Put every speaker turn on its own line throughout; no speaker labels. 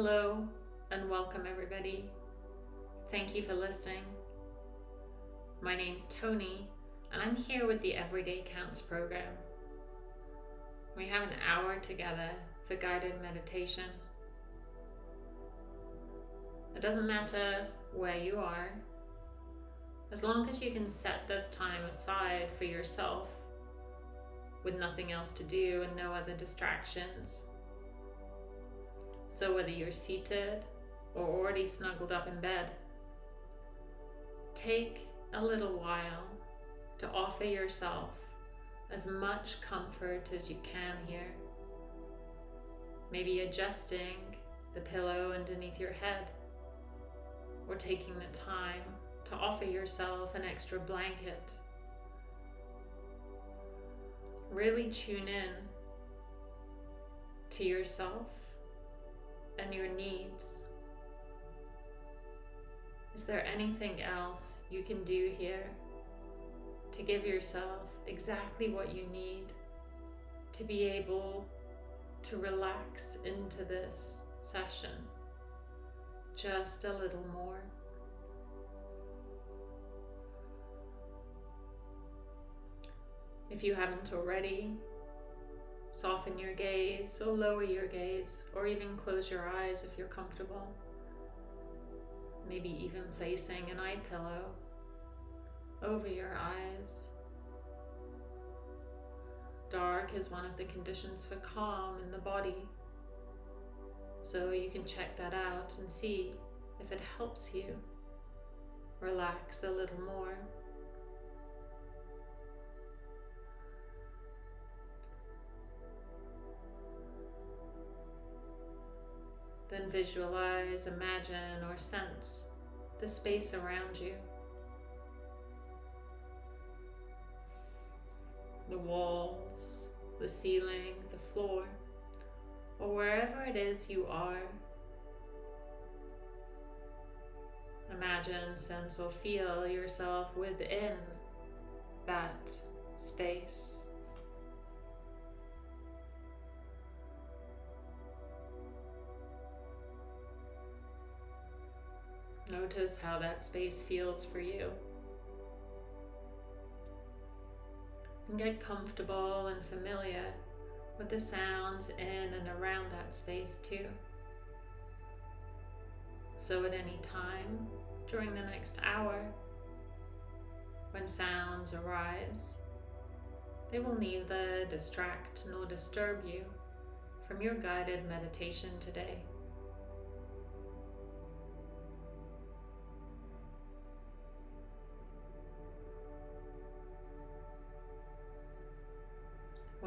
Hello and welcome everybody. Thank you for listening. My name's Tony and I'm here with the Everyday Counts program. We have an hour together for guided meditation. It doesn't matter where you are, as long as you can set this time aside for yourself with nothing else to do and no other distractions. So whether you're seated or already snuggled up in bed, take a little while to offer yourself as much comfort as you can here. Maybe adjusting the pillow underneath your head or taking the time to offer yourself an extra blanket. Really tune in to yourself and your needs. Is there anything else you can do here to give yourself exactly what you need to be able to relax into this session just a little more? If you haven't already, Soften your gaze or lower your gaze or even close your eyes if you're comfortable. Maybe even placing an eye pillow over your eyes. Dark is one of the conditions for calm in the body. So you can check that out and see if it helps you relax a little more. Then visualize, imagine, or sense the space around you. The walls, the ceiling, the floor, or wherever it is you are. Imagine, sense, or feel yourself within that space. Notice how that space feels for you. And get comfortable and familiar with the sounds in and around that space too. So at any time during the next hour, when sounds arise, they will neither distract nor disturb you from your guided meditation today.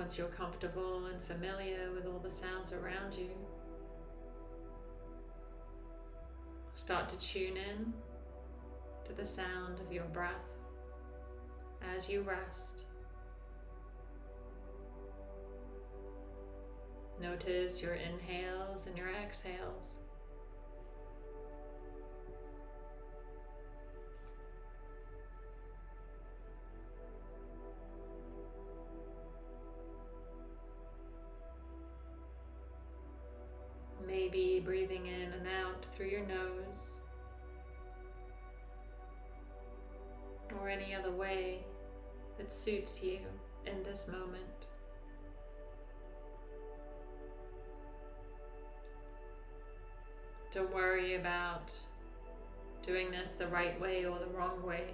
Once you're comfortable and familiar with all the sounds around you, start to tune in to the sound of your breath as you rest. Notice your inhales and your exhales. Maybe breathing in and out through your nose or any other way that suits you in this moment. Don't worry about doing this the right way or the wrong way.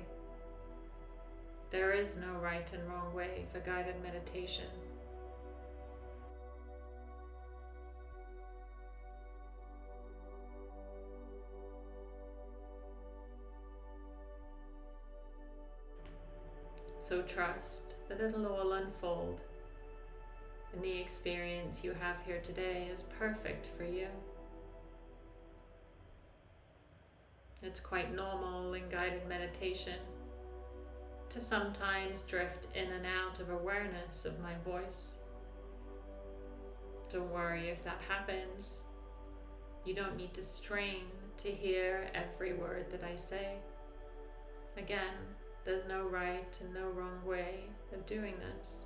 There is no right and wrong way for guided meditation. So trust that it'll all unfold and the experience you have here today is perfect for you. It's quite normal in guided meditation to sometimes drift in and out of awareness of my voice. Don't worry if that happens. You don't need to strain to hear every word that I say. Again, there's no right and no wrong way of doing this.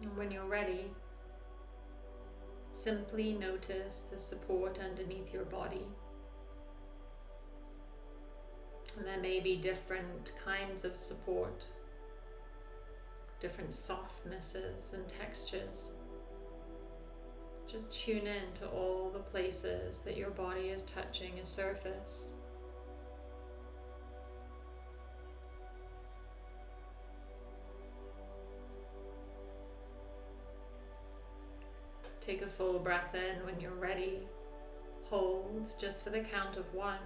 And when you're ready, simply notice the support underneath your body. And there may be different kinds of support, different softnesses and textures. Just tune in to all the places that your body is touching a surface. Take a full breath in when you're ready. Hold just for the count of one.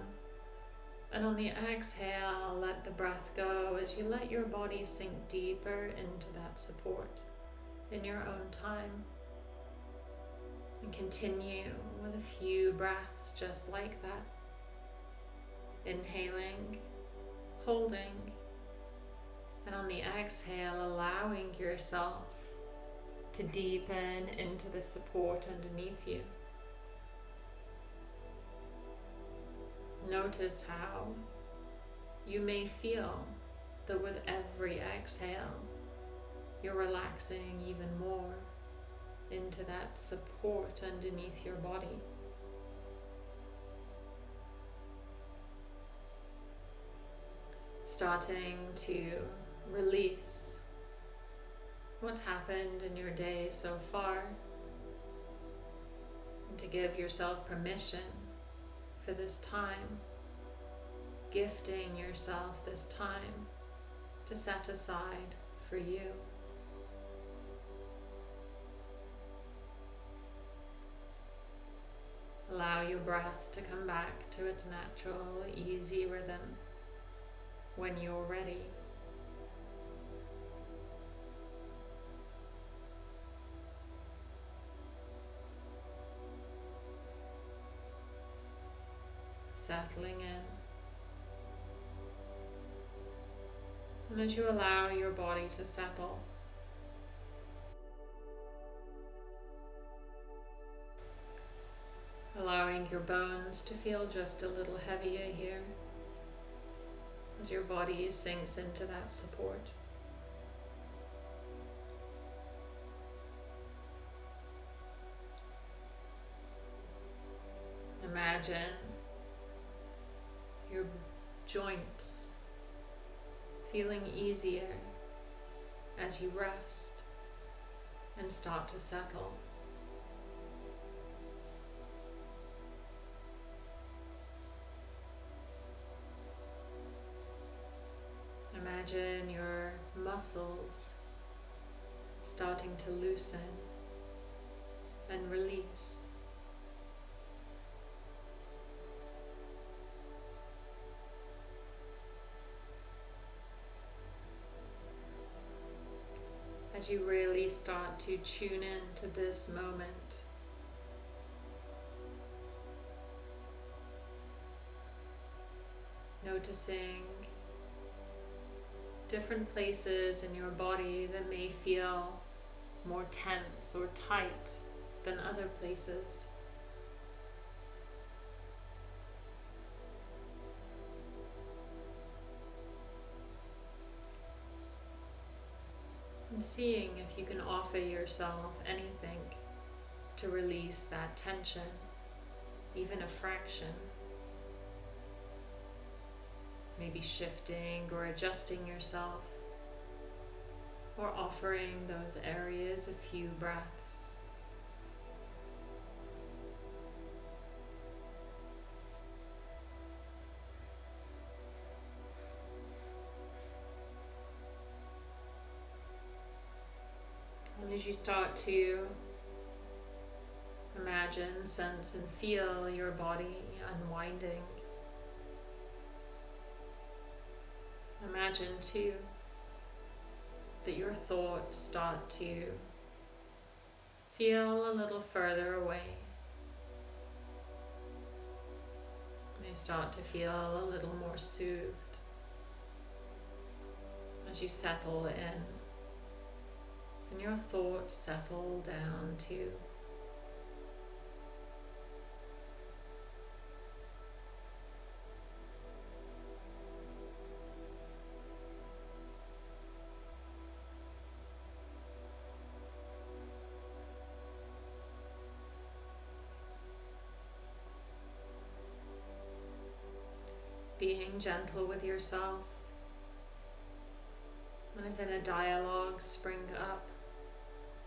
And on the exhale, let the breath go as you let your body sink deeper into that support in your own time. And continue with a few breaths just like that. Inhaling, holding, and on the exhale, allowing yourself to deepen into the support underneath you. Notice how you may feel that with every exhale, you're relaxing even more into that support underneath your body. Starting to release what's happened in your day so far and to give yourself permission for this time, gifting yourself this time to set aside for you. Allow your breath to come back to its natural, easy rhythm when you're ready. Settling in. And as you allow your body to settle, allowing your bones to feel just a little heavier here as your body sinks into that support. Imagine your joints feeling easier as you rest and start to settle. Imagine your muscles starting to loosen and release. As you really start to tune in to this moment. Noticing different places in your body that may feel more tense or tight than other places. And seeing if you can offer yourself anything to release that tension, even a fraction maybe shifting or adjusting yourself, or offering those areas a few breaths. And as you start to imagine, sense, and feel your body unwinding Imagine too that your thoughts start to feel a little further away. They start to feel a little more soothed as you settle in and your thoughts settle down too. Gentle with yourself. And if in a dialogue spring up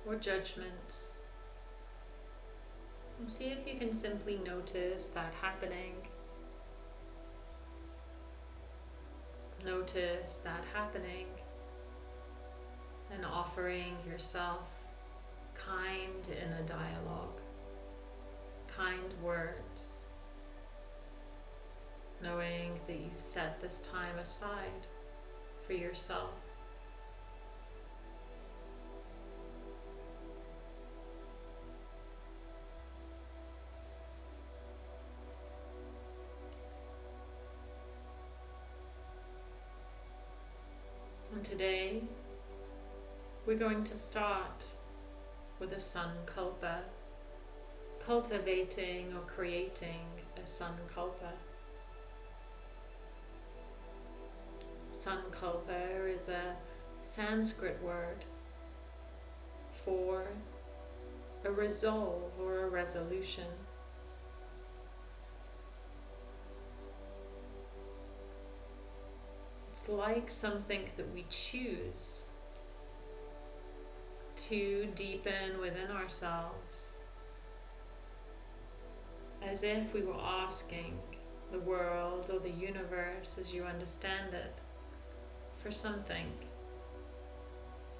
or judgments, and see if you can simply notice that happening. Notice that happening and offering yourself kind in a dialogue, kind words, knowing that you've set this time aside for yourself. And today we're going to start with a sankalpa, cultivating or creating a sankalpa. Sankalpa is a Sanskrit word for a resolve or a resolution. It's like something that we choose to deepen within ourselves as if we were asking the world or the universe as you understand it for something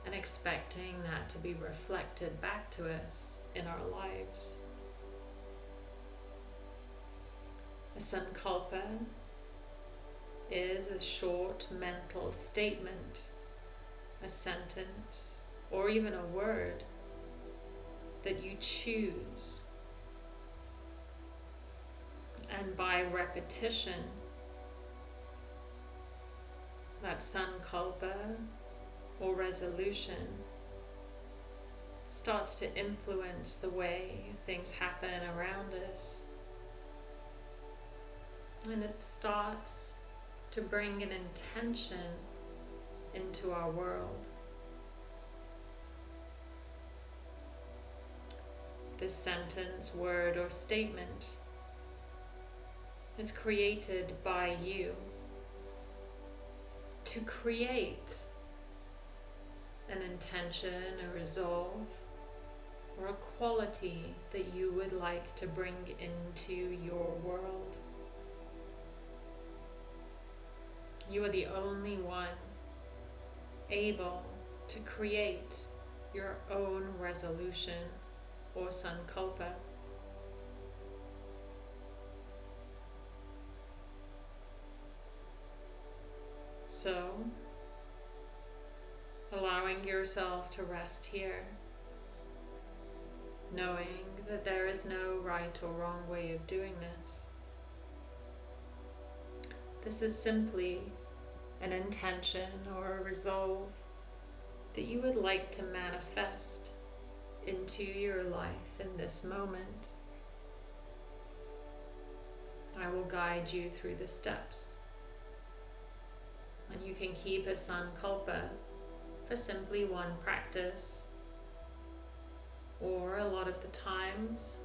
and expecting that to be reflected back to us in our lives. A sankalpa is a short mental statement, a sentence, or even a word that you choose. And by repetition, that sankalpa or resolution starts to influence the way things happen around us. And it starts to bring an intention into our world. This sentence, word, or statement is created by you to create an intention, a resolve, or a quality that you would like to bring into your world. You are the only one able to create your own resolution or sankalpa. So, allowing yourself to rest here, knowing that there is no right or wrong way of doing this. This is simply an intention or a resolve that you would like to manifest into your life in this moment. I will guide you through the steps. And you can keep a sankalpa for simply one practice. Or a lot of the times,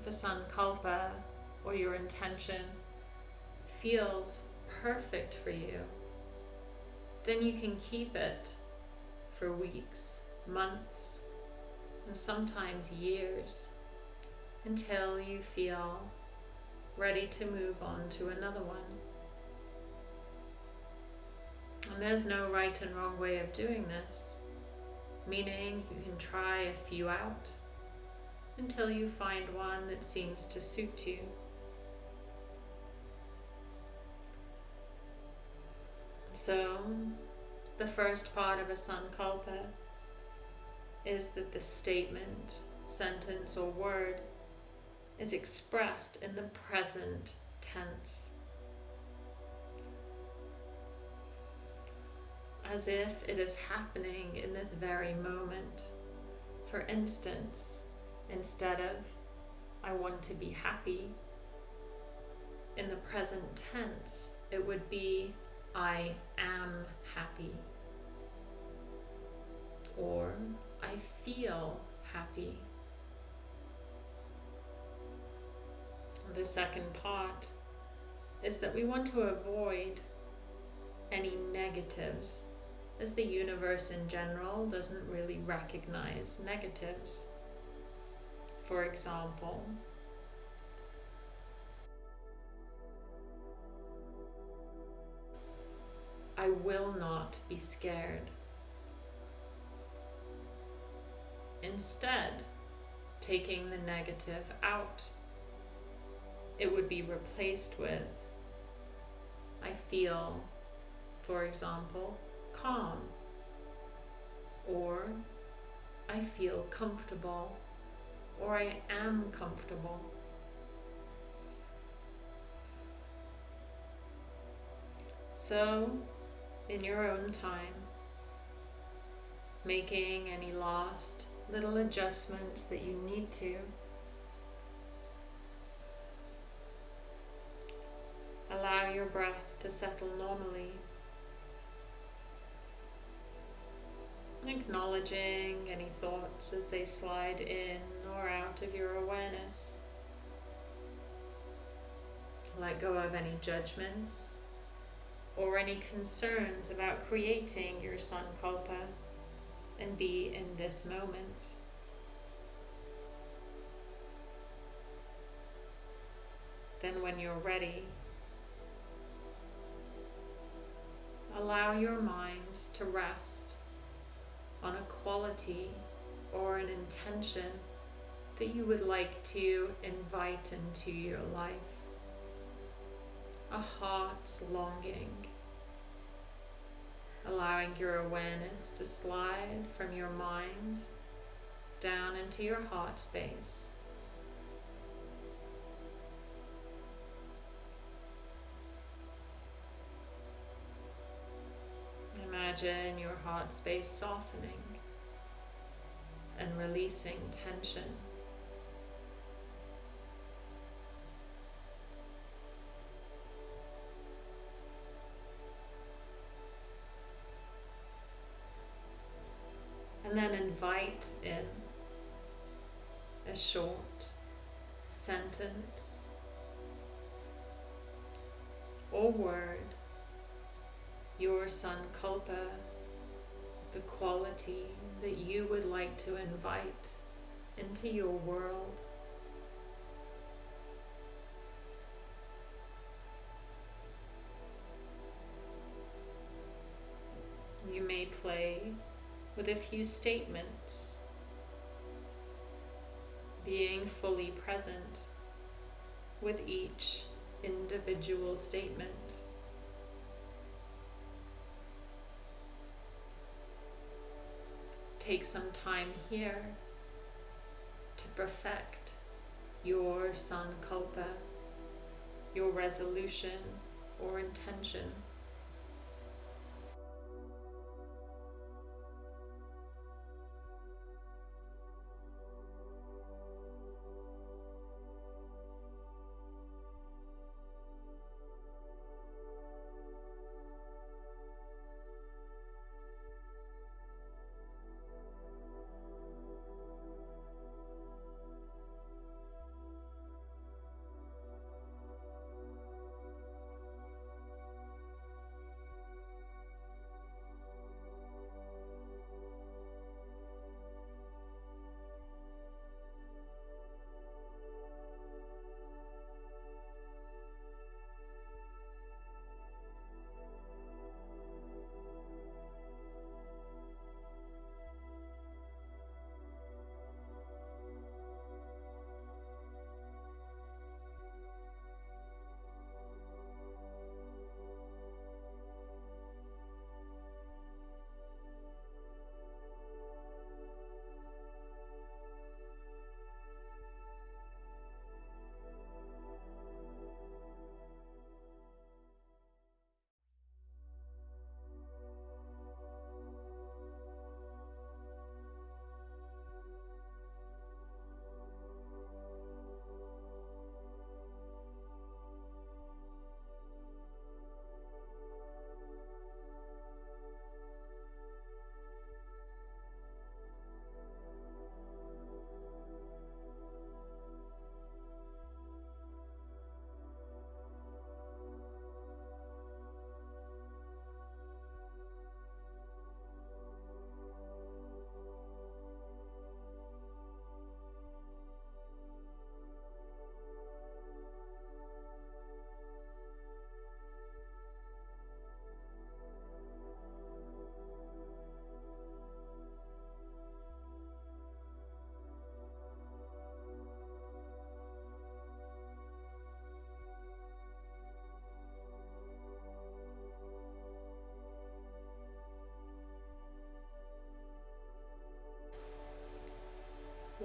if a sankalpa or your intention feels perfect for you, then you can keep it for weeks, months, and sometimes years until you feel ready to move on to another one. And there's no right and wrong way of doing this, meaning you can try a few out until you find one that seems to suit you. So, the first part of a sankalpa is that the statement, sentence, or word is expressed in the present tense. As if it is happening in this very moment. For instance, instead of I want to be happy, in the present tense, it would be I am happy. Or I feel happy. The second part is that we want to avoid any negatives, as the universe in general doesn't really recognize negatives. For example, I will not be scared. Instead, taking the negative out, it would be replaced with I feel, for example, calm, or I feel comfortable, or I am comfortable. So, in your own time, making any last little adjustments that you need to. Allow your breath to settle normally. Acknowledging any thoughts as they slide in or out of your awareness. Let go of any judgments or any concerns about creating your sankalpa and be in this moment. Then when you're ready, allow your mind to rest on a quality or an intention that you would like to invite into your life. A heart's longing allowing your awareness to slide from your mind down into your heart space. Imagine your heart space softening and releasing tension. And then invite in a short sentence or word, your sankalpa, the quality that you would like to invite into your world. You may play with a few statements, being fully present with each individual statement. Take some time here to perfect your sankalpa, your resolution or intention.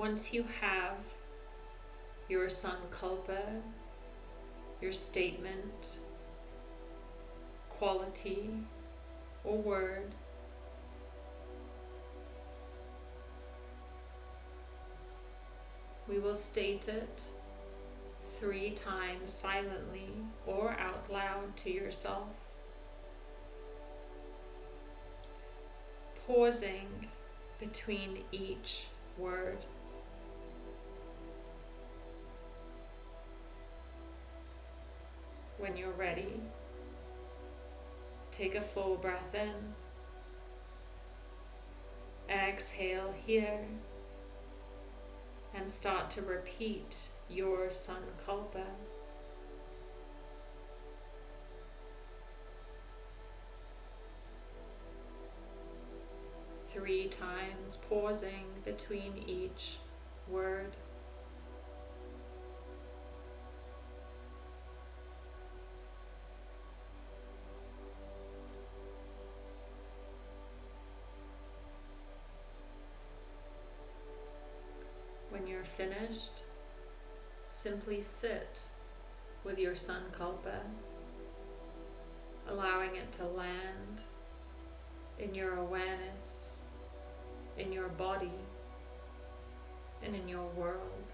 Once you have your sankalpa, your statement, quality, or word, we will state it three times silently or out loud to yourself. Pausing between each word. When you're ready, take a full breath in. Exhale here and start to repeat your sankalpa. Three times, pausing between each word. Finished, simply sit with your sankalpa, allowing it to land in your awareness, in your body, and in your world.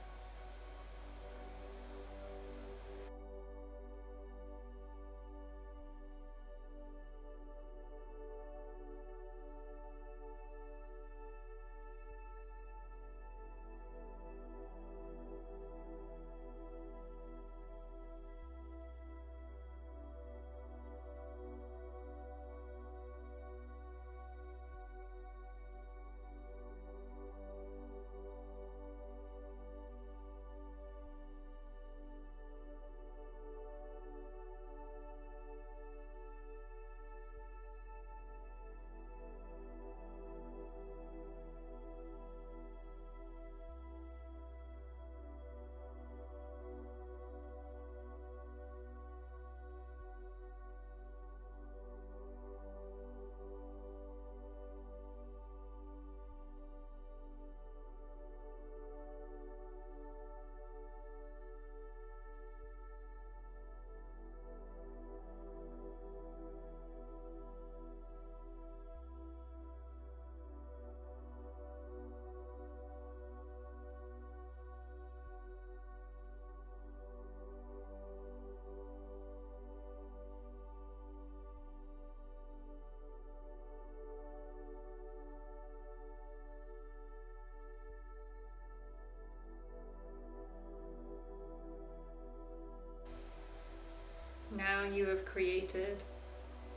You have created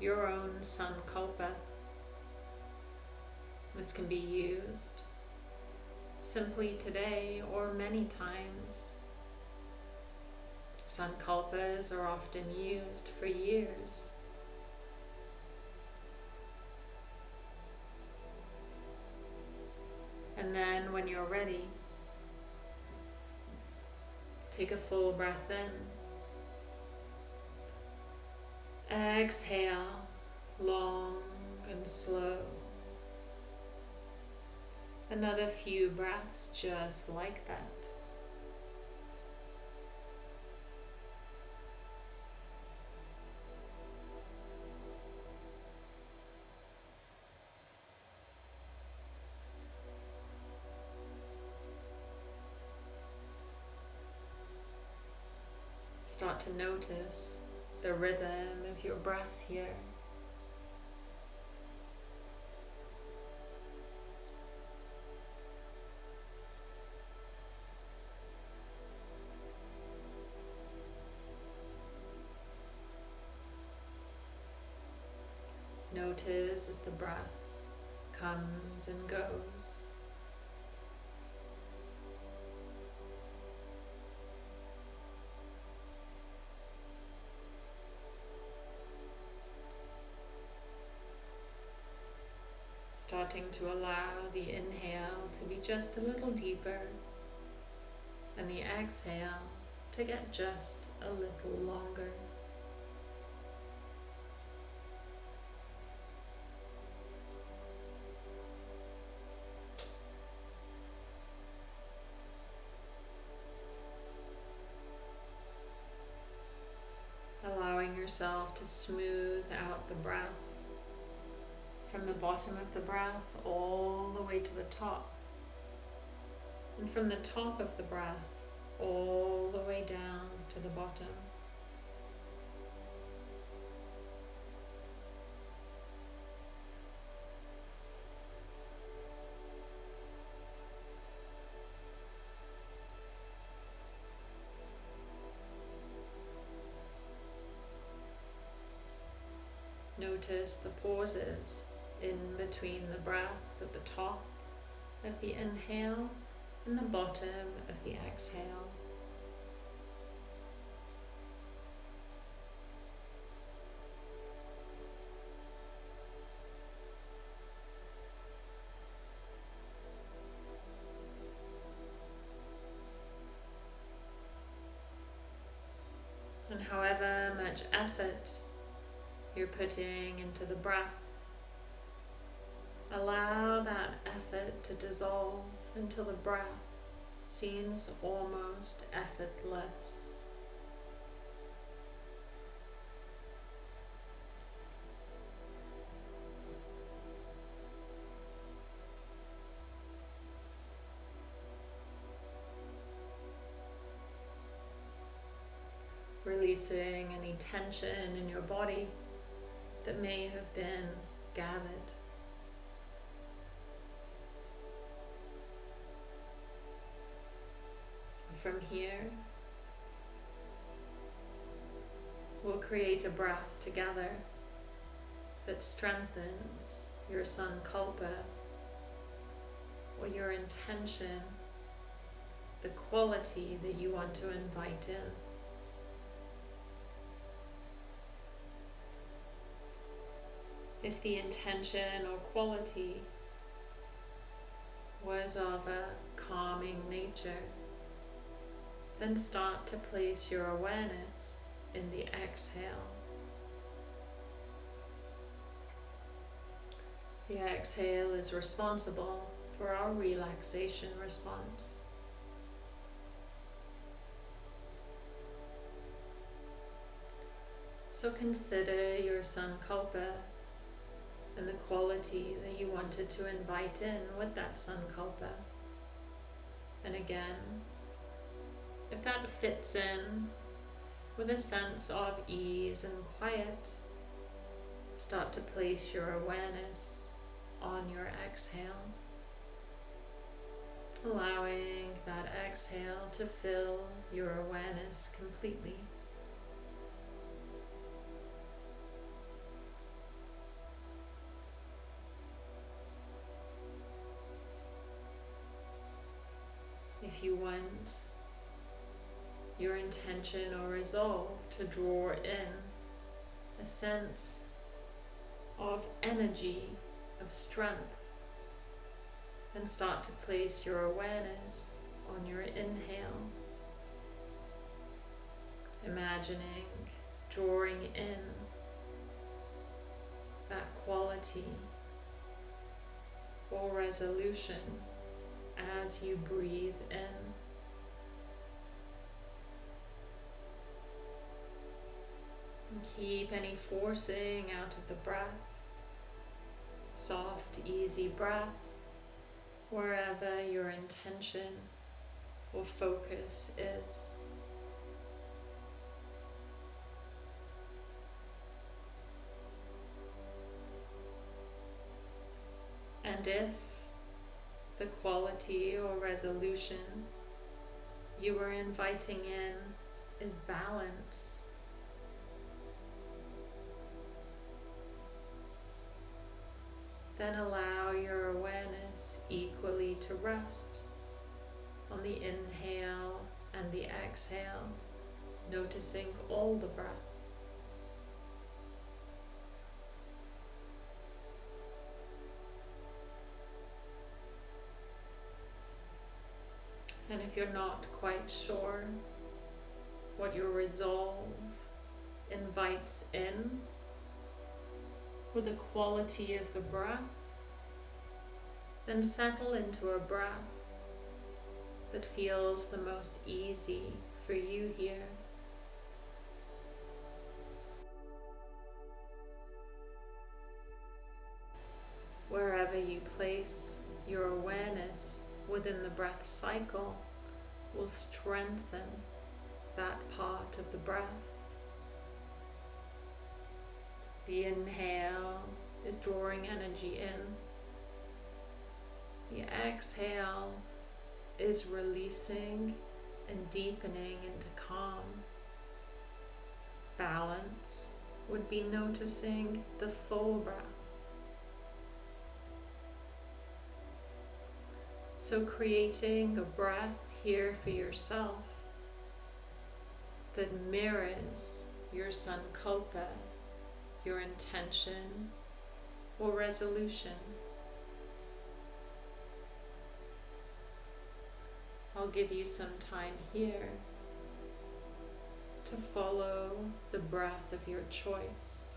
your own sankalpa. This can be used simply today or many times. Sankalpas are often used for years. And then when you're ready, take a full breath in. Exhale, long and slow. Another few breaths just like that. Start to notice the rhythm of your breath here. Notice as the breath comes and goes. starting to allow the inhale to be just a little deeper and the exhale to get just a little longer. allowing yourself to smooth out the breath from the bottom of the breath all the way to the top. And from the top of the breath all the way down to the bottom. Notice the pauses in between the breath at the top of the inhale and the bottom of the exhale. And however much effort you're putting into the breath. Allow that effort to dissolve until the breath seems almost effortless. Releasing any tension in your body that may have been gathered. From here, we'll create a breath together that strengthens your sankalpa or your intention, the quality that you want to invite in. if the intention or quality was of a calming nature, then start to place your awareness in the exhale. The exhale is responsible for our relaxation response. So consider your sankalpa and the quality that you wanted to invite in with that sankalpa. And again, if that fits in with a sense of ease and quiet, start to place your awareness on your exhale, allowing that exhale to fill your awareness completely. if you want your intention or resolve to draw in a sense of energy, of strength, and start to place your awareness on your inhale, imagining drawing in that quality or resolution as you breathe in. Keep any forcing out of the breath. Soft, easy breath wherever your intention or focus is. And if the quality or resolution you are inviting in is balance. Then allow your awareness equally to rest on the inhale and the exhale, noticing all the breath. And if you're not quite sure what your resolve invites in, for the quality of the breath, then settle into a breath that feels the most easy for you here. Wherever you place your awareness within the breath cycle will strengthen that part of the breath. The inhale is drawing energy in. The exhale is releasing and deepening into calm. Balance would be noticing the full breath. So creating a breath here for yourself that mirrors your sankalpa, your intention or resolution. I'll give you some time here to follow the breath of your choice.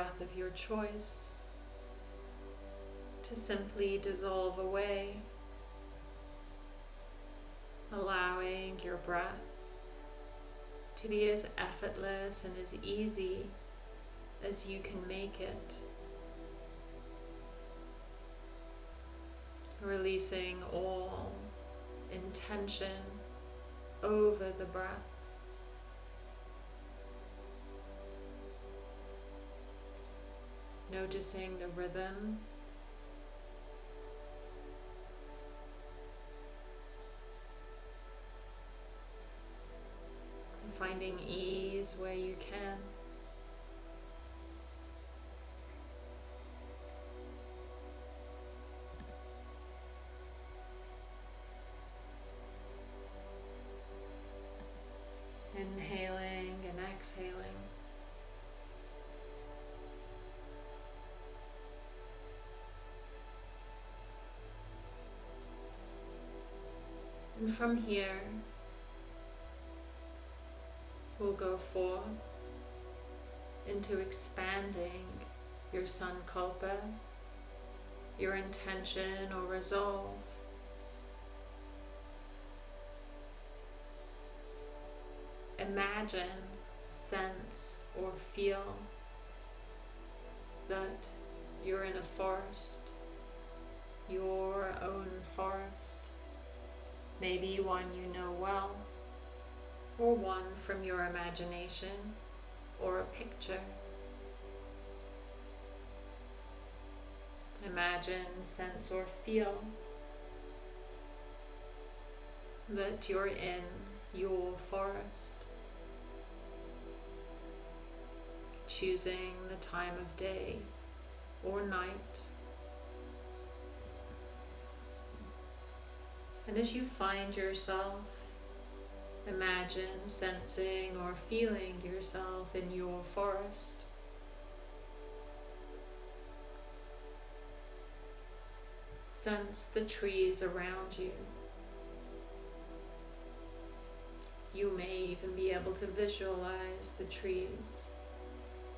Breath of your choice to simply dissolve away, allowing your breath to be as effortless and as easy as you can make it. Releasing all intention over the breath. Noticing the rhythm. Finding ease where you can. From here, we'll go forth into expanding your sankalpa, your intention or resolve. Imagine, sense, or feel that you're in a forest, your own forest, maybe one you know well, or one from your imagination, or a picture. Imagine, sense, or feel that you're in your forest. Choosing the time of day or night. And as you find yourself, imagine sensing or feeling yourself in your forest. Sense the trees around you. You may even be able to visualize the trees,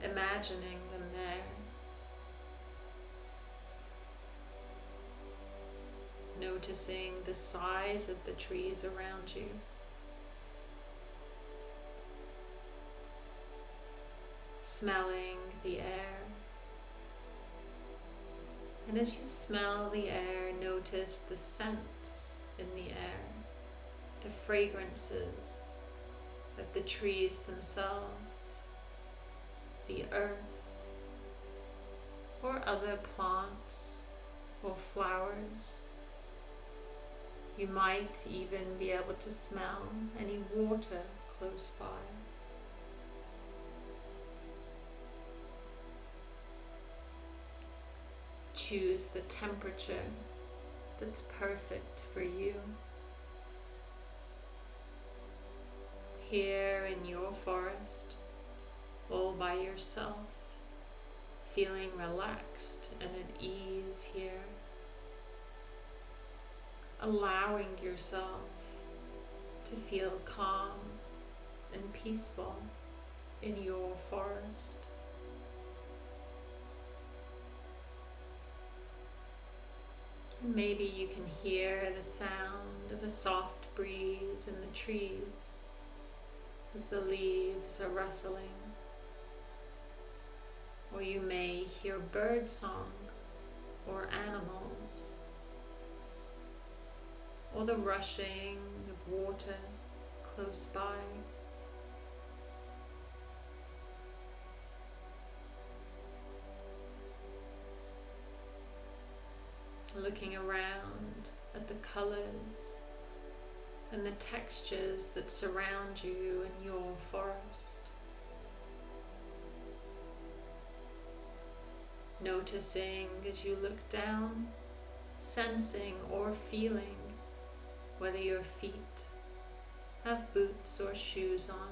imagining them there. Noticing the size of the trees around you. Smelling the air. And as you smell the air, notice the scents in the air, the fragrances of the trees themselves, the earth, or other plants or flowers. You might even be able to smell any water close by. choose the temperature that's perfect for you. Here in your forest, all by yourself, feeling relaxed and at ease here, allowing yourself to feel calm and peaceful in your forest. Maybe you can hear the sound of a soft breeze in the trees as the leaves are rustling. Or you may hear bird song or animals or the rushing of water close by. looking around at the colors and the textures that surround you in your forest. Noticing as you look down, sensing or feeling whether your feet have boots or shoes on,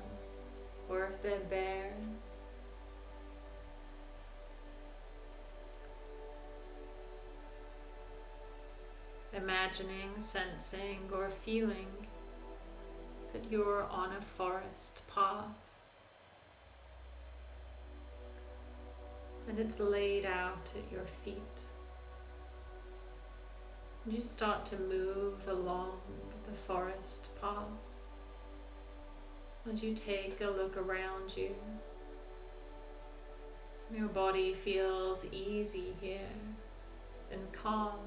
or if they're bare imagining, sensing, or feeling that you're on a forest path and it's laid out at your feet. You start to move along the forest path as you take a look around you. Your body feels easy here and calm.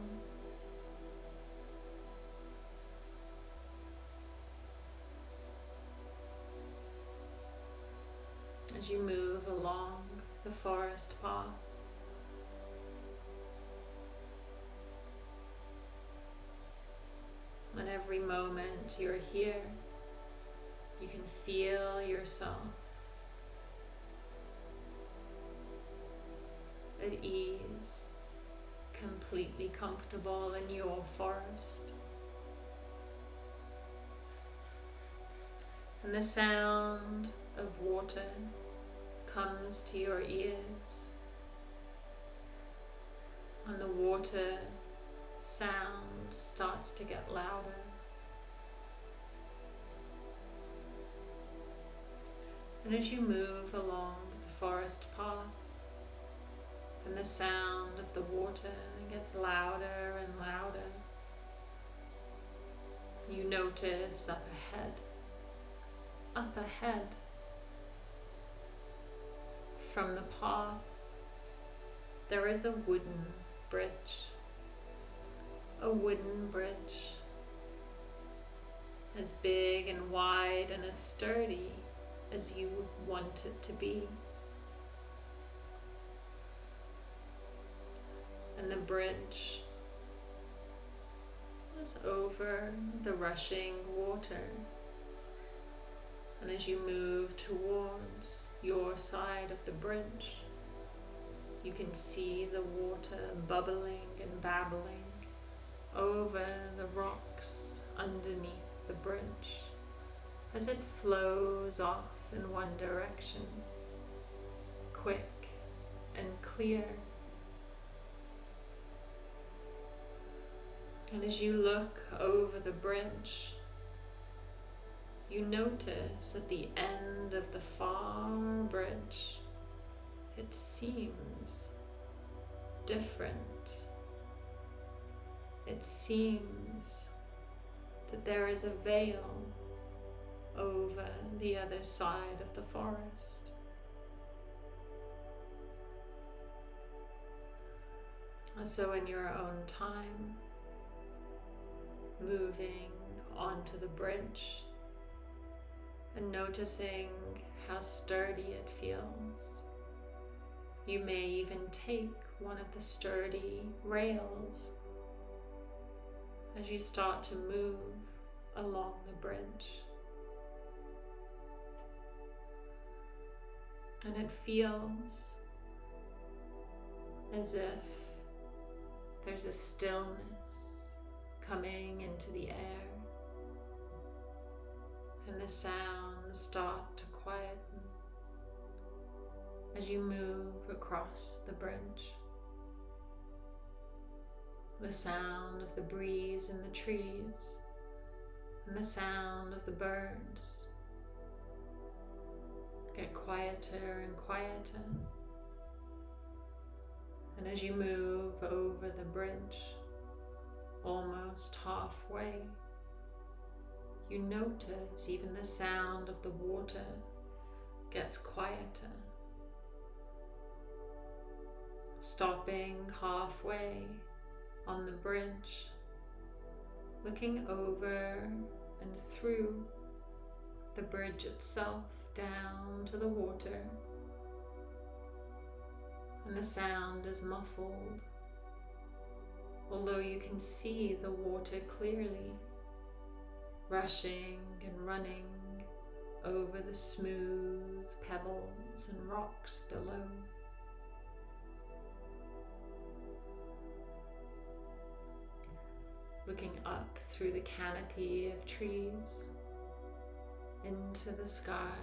as you move along the forest path. And every moment you're here, you can feel yourself at ease, completely comfortable in your forest. And the sound of water comes to your ears and the water sound starts to get louder. And as you move along the forest path, and the sound of the water gets louder and louder, you notice up ahead, up ahead, from the path, there is a wooden bridge. A wooden bridge as big and wide and as sturdy as you would want it to be. And the bridge is over the rushing water. And as you move towards your side of the bridge, you can see the water bubbling and babbling over the rocks underneath the bridge as it flows off in one direction, quick and clear. And as you look over the bridge, you notice at the end of the far bridge, it seems different. It seems that there is a veil over the other side of the forest. So in your own time, moving onto the bridge and noticing how sturdy it feels. You may even take one of the sturdy rails as you start to move along the bridge. And it feels as if there's a stillness coming into the air and the sounds start to quieten as you move across the bridge the sound of the breeze in the trees, and the sound of the birds get quieter and quieter. And as you move over the bridge, almost halfway, you notice even the sound of the water gets quieter. Stopping halfway on the bridge, looking over and through the bridge itself down to the water. And the sound is muffled, although you can see the water clearly, rushing and running over the smooth pebbles and rocks below. Looking up through the canopy of trees into the sky,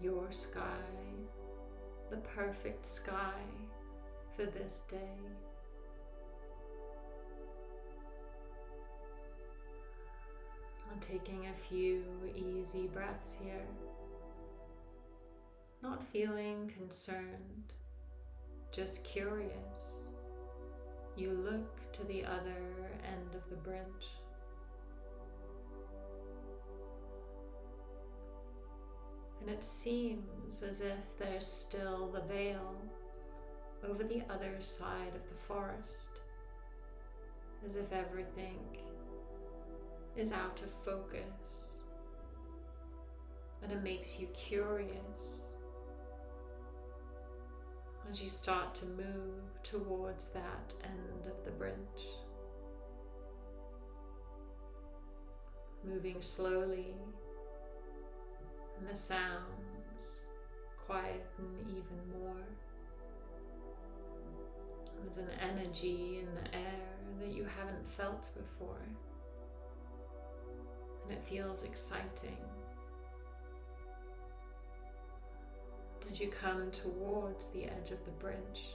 your sky, the perfect sky for this day. I'm taking a few easy breaths here, not feeling concerned, just curious you look to the other end of the bridge. And it seems as if there's still the veil over the other side of the forest, as if everything is out of focus. And it makes you curious as you start to move towards that end of the bridge. Moving slowly, and the sounds quieten even more. There's an energy in the air that you haven't felt before, and it feels exciting. As you come towards the edge of the bridge.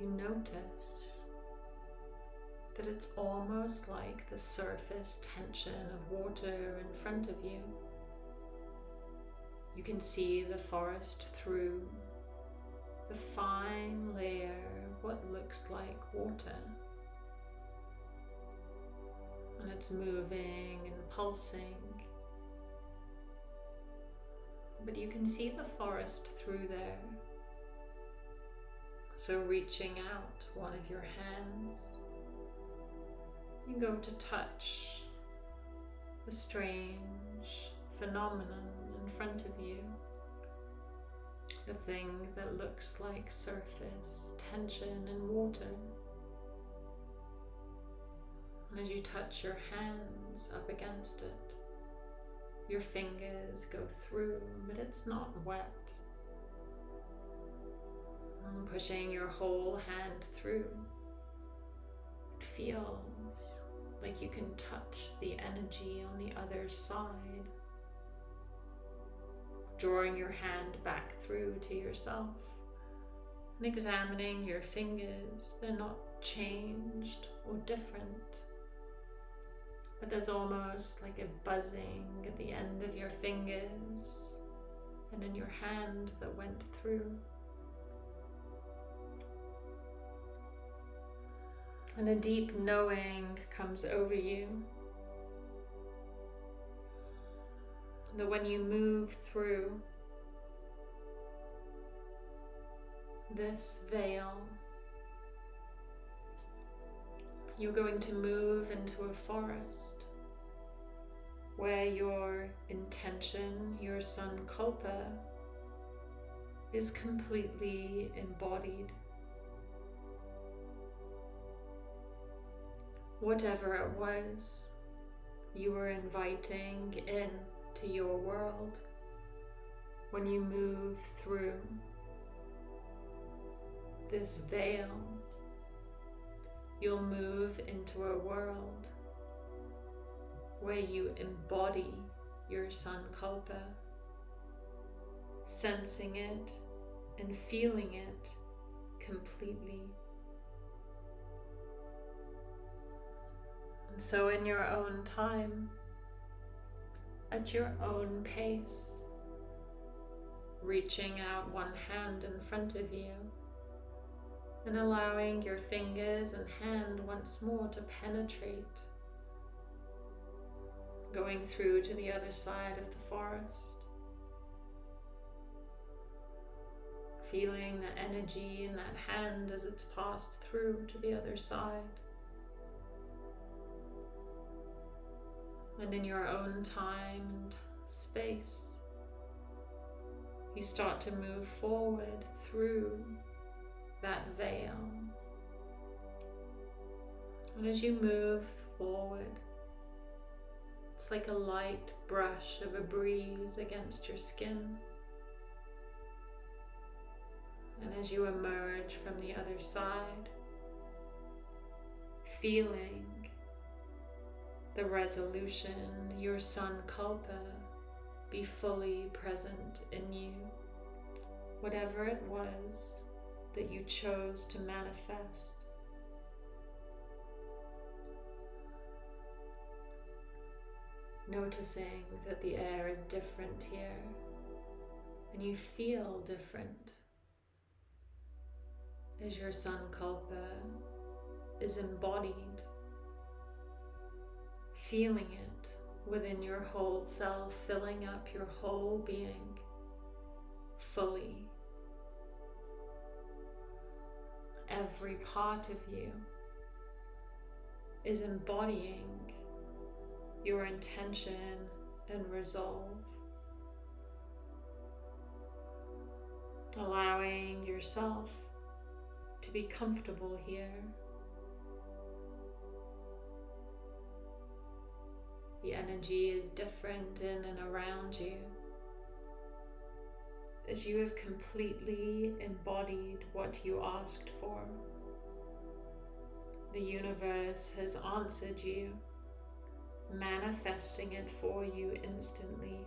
You notice that it's almost like the surface tension of water in front of you. You can see the forest through the fine layer of what looks like water. And it's moving and pulsing. But you can see the forest through there. So reaching out one of your hands, you go to touch the strange phenomenon in front of you. The thing that looks like surface tension in water. And as you touch your hands up against it, your fingers go through, but it's not wet. Pushing your whole hand through, it feels like you can touch the energy on the other side. Drawing your hand back through to yourself and examining your fingers. They're not changed or different but there's almost like a buzzing at the end of your fingers and in your hand that went through. And a deep knowing comes over you that when you move through this veil you're going to move into a forest where your intention, your sankalpa, is completely embodied. Whatever it was you were inviting in to your world when you move through this veil you'll move into a world where you embody your sankalpa, sensing it and feeling it completely. And so, in your own time, at your own pace, reaching out one hand in front of you and allowing your fingers and hand once more to penetrate, going through to the other side of the forest. Feeling the energy in that hand as it's passed through to the other side. And in your own time and space, you start to move forward through that veil. And as you move forward, it's like a light brush of a breeze against your skin. And as you emerge from the other side, feeling the resolution, your sankalpa, be fully present in you, whatever it was that you chose to manifest. Noticing that the air is different here and you feel different. As your sankalpa is embodied, feeling it within your whole self, filling up your whole being fully every part of you is embodying your intention and resolve. Allowing yourself to be comfortable here. The energy is different in and around you as you have completely embodied what you asked for. The universe has answered you, manifesting it for you instantly.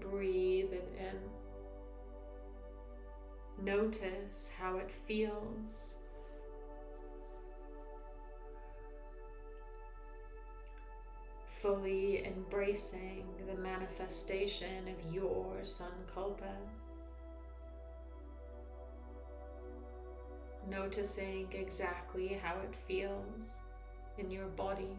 Breathe it in, Notice how it feels. Fully embracing the manifestation of your Sankalpa. Noticing exactly how it feels in your body.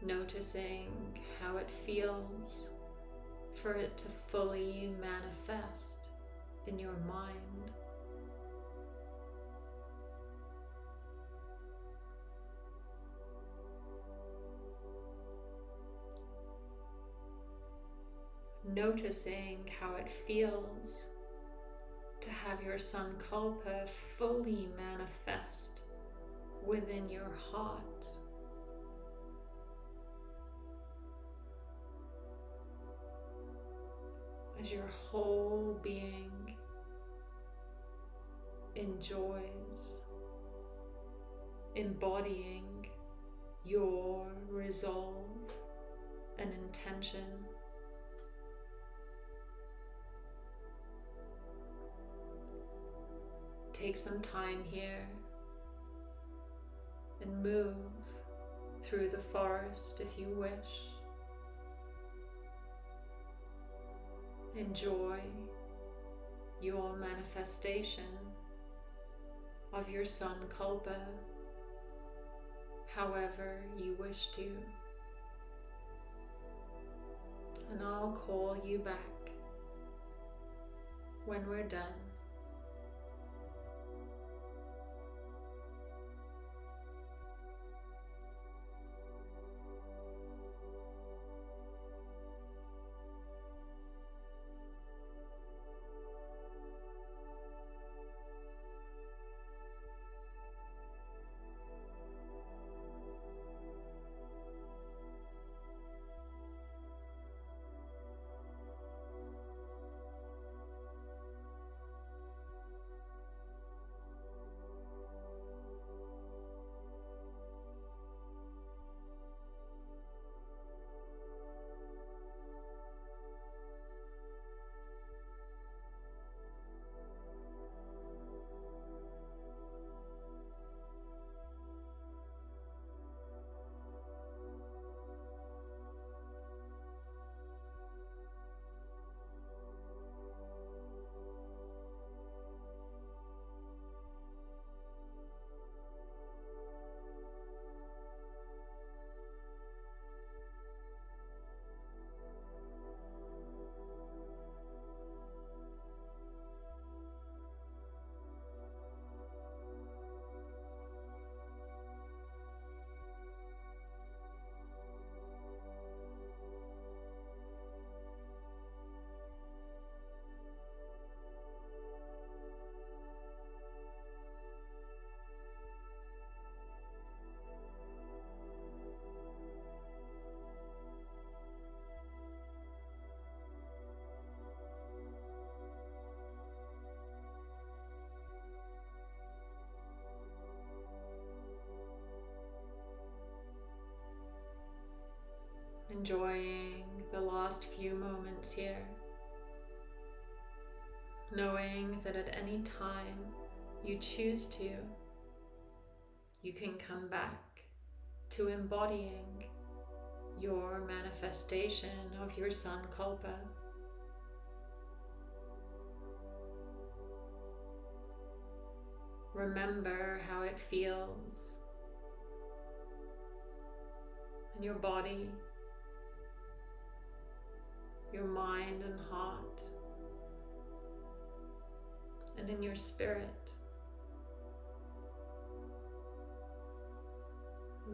Noticing how it feels for it to fully manifest in your mind. noticing how it feels to have your Sankalpa fully manifest within your heart. As your whole being enjoys embodying your resolve and intention take some time here and move through the forest if you wish. Enjoy your manifestation of your Sankalpa however you wish to. And I'll call you back when we're done. Enjoying the last few moments here, knowing that at any time you choose to, you can come back to embodying your manifestation of your Sankalpa. Remember how it feels in your body your mind and heart, and in your spirit.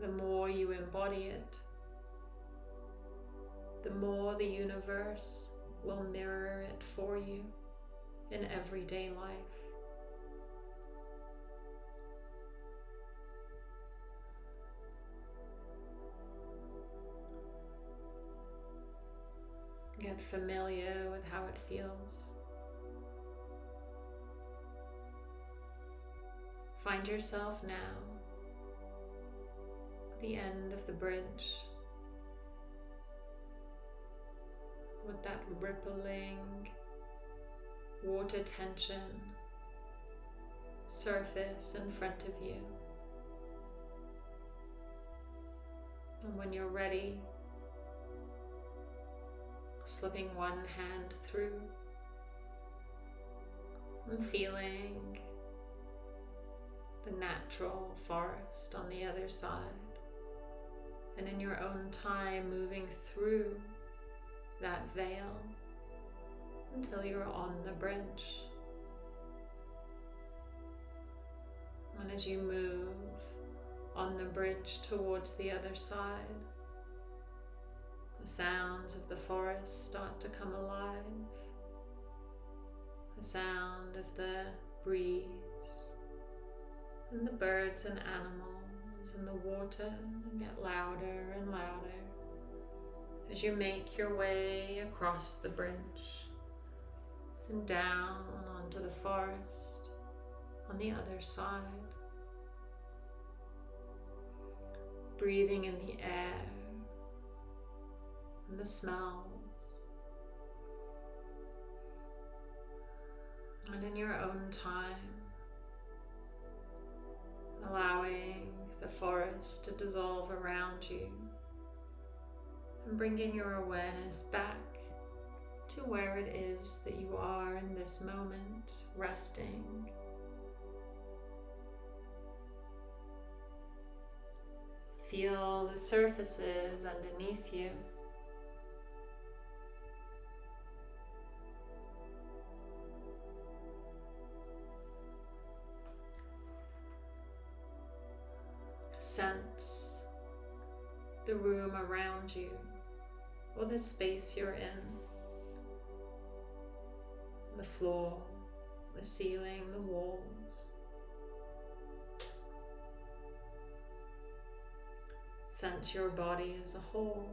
The more you embody it, the more the universe will mirror it for you in everyday life. Get familiar with how it feels. Find yourself now at the end of the bridge with that rippling water tension surface in front of you. And when you're ready, slipping one hand through and feeling the natural forest on the other side. And in your own time, moving through that veil until you're on the bridge. And as you move on the bridge towards the other side, the sounds of the forest start to come alive. The sound of the breeze and the birds and animals and the water get louder and louder as you make your way across the bridge and down onto the forest on the other side. Breathing in the air and the smells. And in your own time, allowing the forest to dissolve around you and bringing your awareness back to where it is that you are in this moment, resting. Feel the surfaces underneath you. Sense the room around you or the space you're in. The floor, the ceiling, the walls. Sense your body as a whole.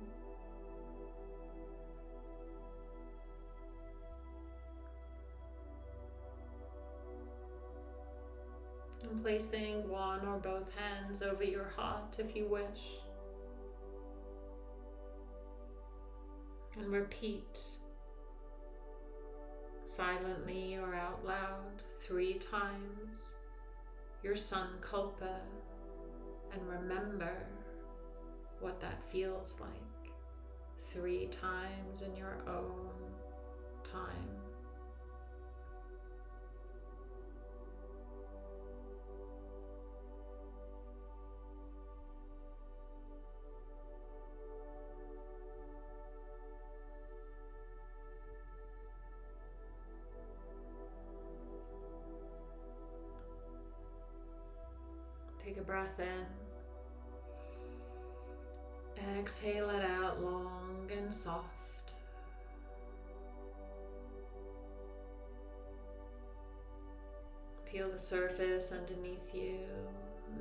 Placing one or both hands over your heart if you wish. And repeat silently or out loud three times your Sankalpa and remember what that feels like three times in your own time. Breath in. Exhale it out long and soft. Feel the surface underneath you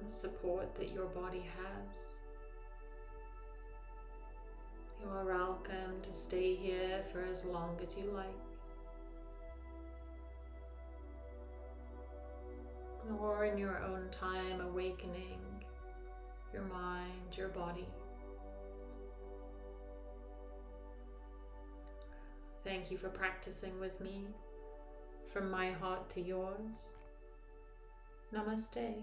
the support that your body has. You are welcome to stay here for as long as you like. Or in your own time awakening your mind, your body. Thank you for practicing with me from my heart to yours. Namaste.